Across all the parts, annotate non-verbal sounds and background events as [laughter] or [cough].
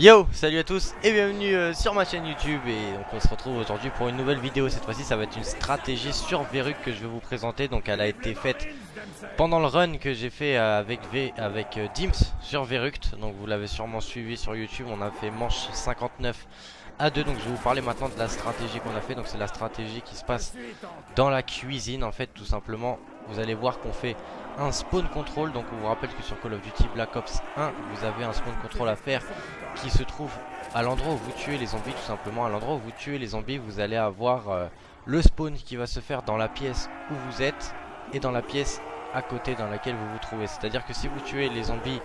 Yo, salut à tous et bienvenue euh, sur ma chaîne YouTube et donc on se retrouve aujourd'hui pour une nouvelle vidéo. Cette fois-ci ça va être une stratégie sur Verruc que je vais vous présenter. Donc elle a été faite pendant le run que j'ai fait euh, avec, v, avec euh, Dims sur Verruct donc vous l'avez sûrement suivi sur YouTube. On a fait manche 59 à 2 donc je vais vous parler maintenant de la stratégie qu'on a fait. Donc c'est la stratégie qui se passe dans la cuisine en fait tout simplement vous allez voir qu'on fait un spawn control. Donc on vous rappelle que sur Call of Duty Black Ops 1 vous avez un spawn control à faire qui se trouve à l'endroit où vous tuez les zombies tout simplement. À l'endroit où vous tuez les zombies vous allez avoir euh, le spawn qui va se faire dans la pièce où vous êtes et dans la pièce à côté dans laquelle vous vous trouvez. C'est à dire que si vous tuez les zombies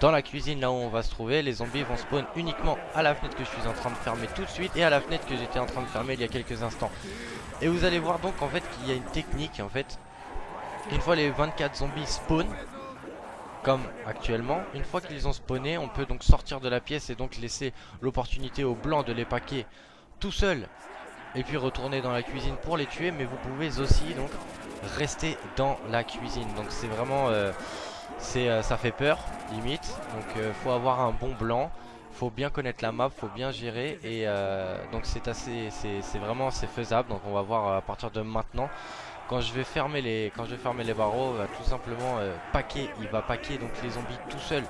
dans la cuisine là où on va se trouver les zombies vont spawn uniquement à la fenêtre que je suis en train de fermer tout de suite et à la fenêtre que j'étais en train de fermer il y a quelques instants. Et vous allez voir donc en fait qu'il y a une technique en fait une fois les 24 zombies spawn comme actuellement. Une fois qu'ils ont spawné, on peut donc sortir de la pièce et donc laisser l'opportunité aux blancs de les paquer tout seul et puis retourner dans la cuisine pour les tuer. Mais vous pouvez aussi donc rester dans la cuisine. Donc c'est vraiment, euh, c'est euh, ça fait peur limite. Donc euh, faut avoir un bon blanc. Faut bien connaître la map, faut bien gérer et donc c'est assez, c'est vraiment c'est faisable. Donc on va voir à partir de maintenant quand je vais fermer les quand je vais fermer les barreaux va tout simplement euh, paquer. Il va paquer donc les zombies tout seul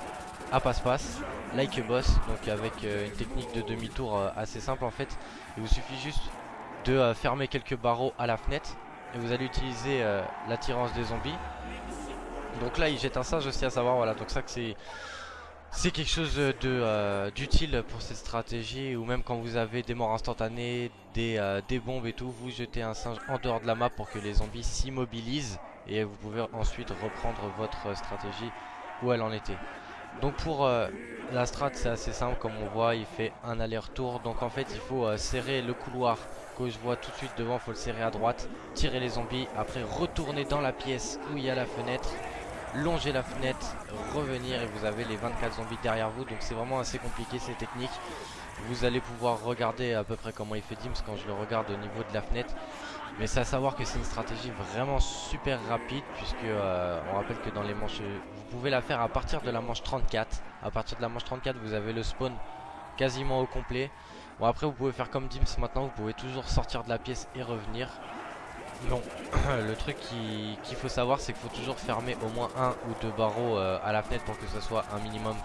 à passe-passe like a boss donc avec euh, une technique de demi-tour euh, assez simple en fait. Il vous suffit juste de fermer quelques barreaux à la fenêtre et vous allez utiliser l'attirance des zombies. Donc là il jette un singe aussi à savoir voilà. Donc ça que c'est c'est quelque chose de euh, d'utile pour cette stratégie ou même quand vous avez des morts instantanées, des, euh, des, bombes et tout, vous jetez un singe en dehors de la map pour que les zombies s'immobilisent et vous pouvez ensuite reprendre votre stratégie où elle en était. Donc pour euh, la strat c'est assez simple comme on voit il fait un aller-retour donc en fait il faut serrer le couloir que je vois tout de suite devant, il faut le serrer à droite, tirer les zombies, après retourner dans la pièce où il y a la fenêtre longer la fenêtre, revenir et vous avez les 24 zombies derrière vous. Donc c'est vraiment assez compliqué ces techniques. Vous allez pouvoir regarder à peu près comment il fait Dims quand je le regarde au niveau de la fenêtre. Mais c'est à savoir que c'est une stratégie vraiment super rapide puisque euh, on rappelle que dans les manches, vous pouvez la faire à partir de la manche 34. À partir de la manche 34 vous avez le spawn quasiment au complet. Bon après vous pouvez faire comme Dims maintenant, vous pouvez toujours sortir de la pièce et revenir. Non, [clears throat] le truc qu'il faut savoir c'est qu'il faut toujours fermer au moins un ou deux barreaux euh, à la fenêtre pour que ce soit un minimum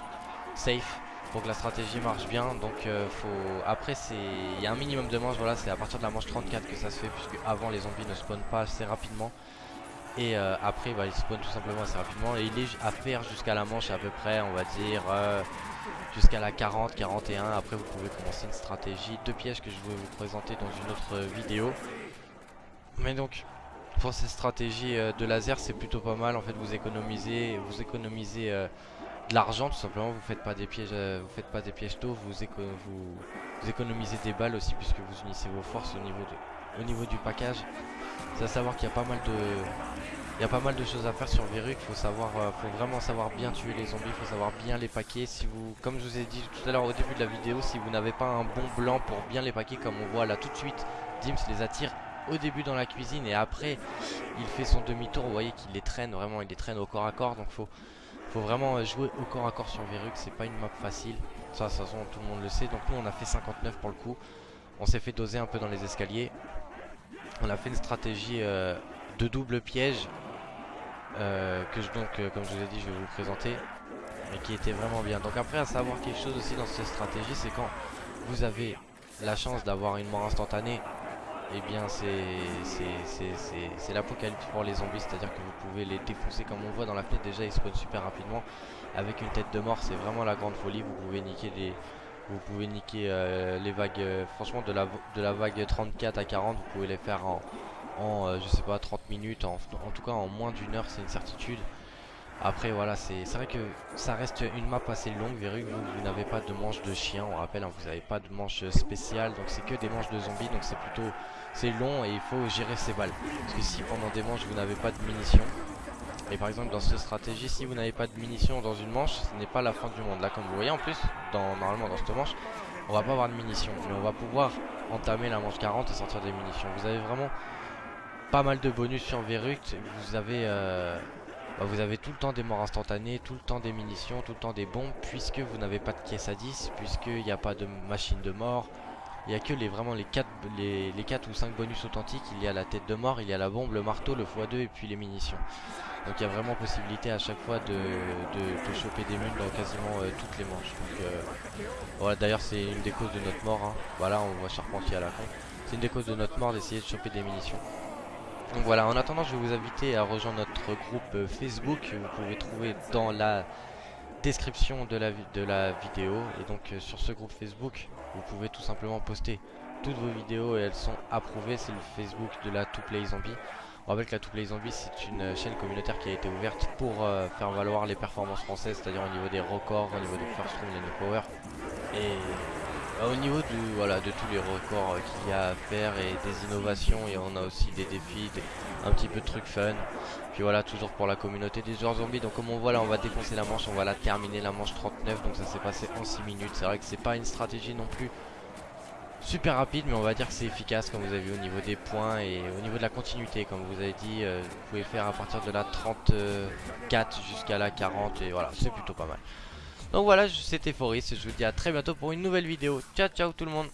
safe pour que la stratégie marche bien. Donc euh, faut après il y a un minimum de manches voilà c'est à partir de la manche 34 que ça se fait puisque avant les zombies ne spawnent pas assez rapidement. Et euh, après bah, ils spawnent tout simplement assez rapidement. Et il est à faire jusqu'à la manche à peu près on va dire jusqu'à la 40 41 après vous pouvez commencer une stratégie de pièges que je vais vous présenter dans une autre vidéo mais donc pour cette stratégie euh, de laser c'est plutôt pas mal en fait vous économisez vous économisez euh, de l'argent tout simplement vous faites pas des pièges euh, vous faites pas des pièges tôt vous, vous, économisez des balles aussi puisque vous unissez vos forces au niveau, au niveau du package c'est à savoir qu'il y a pas mal de il y a pas mal de choses à faire sur Verruc, faut savoir, faut vraiment savoir bien tuer les zombies, faut savoir bien les paquer. Si vous, comme je vous ai dit tout à l'heure au début de la vidéo, si vous n'avez pas un bon blanc pour bien les paquer comme on voit là tout de suite, Dims les attire au début dans la cuisine et après il fait son demi-tour. Vous voyez qu'il les traîne vraiment, il les traîne au corps à corps. Donc faut, faut vraiment jouer au corps à corps sur Verruc. C'est pas une map facile. Ça, de toute façon, tout le monde le sait. Donc nous, on a fait 59 pour le coup. On s'est fait doser un peu dans les escaliers. On a fait une stratégie euh, de double piège euh, que je, donc, euh, comme je vous ai dit, je vais vous présenter et qui était vraiment bien. Donc après, à savoir quelque chose aussi dans cette stratégie, c'est quand vous avez la chance d'avoir une mort instantanée eh bien c'est l'apocalypse pour les zombies, c'est à dire que vous pouvez les défoncer comme on voit dans la fenêtre. Déjà ils spawnent super rapidement avec une tête de mort c'est vraiment la grande folie, vous pouvez niquer les, vous pouvez niquer euh, les vagues, euh, franchement de la, de la vague 34 à 40 vous pouvez les faire en, euh, je sais pas 30 minutes, en, en tout cas en moins d'une heure c'est une certitude après voilà c'est vrai que ça reste une map assez longue Verru vous, vous n'avez pas de manche de chien on rappelle hein, vous n'avez pas de manche spéciale donc c'est que des manches de zombies donc c'est plutôt c'est long et il faut gérer ses balles. Parce que si pendant des manches vous n'avez pas de munitions et par exemple dans cette stratégie si vous n'avez pas de munitions dans une manche ce n'est pas la fin du monde. Là comme vous voyez en plus dans, normalement dans cette manche on va pas avoir de munitions mais on va pouvoir entamer la manche 40 et sortir des munitions. Vous avez vraiment pas mal de bonus sur Verruct vous avez euh, bah, vous avez tout le temps des morts instantanées, tout le temps des munitions, tout le temps des bombes, puisque vous n'avez pas de caisse à 10, puisqu'il n'y a pas de machine de mort. Il n'y a que les, vraiment les 4, les, les 4 ou 5 bonus authentiques, il y a la tête de mort, il y a la bombe, le marteau, le x2 et puis les munitions. Donc il y a vraiment possibilité à chaque fois de, choper des mules dans quasiment euh, toutes les manches. Euh, d'ailleurs c'est une des causes de notre mort. Hein. Voilà, on voit Charpentier à la con. C'est une des causes de notre mort d'essayer de choper des munitions. Donc voilà, en attendant, je vais vous inviter à rejoindre notre groupe euh, Facebook. Vous pouvez trouver dans la description de la, vidéo. Et donc sur ce groupe Facebook, vous pouvez tout simplement poster toutes vos vidéos et elles sont approuvées. C'est le Facebook de la To Play Zombie. On rappelle que la To Play Zombie c'est une chaîne communautaire qui a été ouverte pour euh, faire valoir les performances françaises, c'est-à-dire au niveau des records, au niveau des first room, des no power et au niveau de, voilà, de tous les records euh, qu'il y a à faire et des innovations et on a aussi des défis, un petit peu de trucs fun. Puis voilà, toujours pour la communauté des joueurs zombies. Donc comme on voit là, on va défoncer la manche, on va la terminer la manche 39. Donc ça s'est passé en 6 minutes. C'est vrai que c'est pas une stratégie non plus super rapide mais on va dire que c'est efficace comme vous avez vu au niveau des points et au niveau de la continuité comme vous avez dit euh, vous pouvez faire à partir de la 34 jusqu'à la 40 et voilà c'est plutôt pas mal donc voilà c'était Foris je vous dis à très bientôt pour une nouvelle vidéo. Ciao ciao tout le monde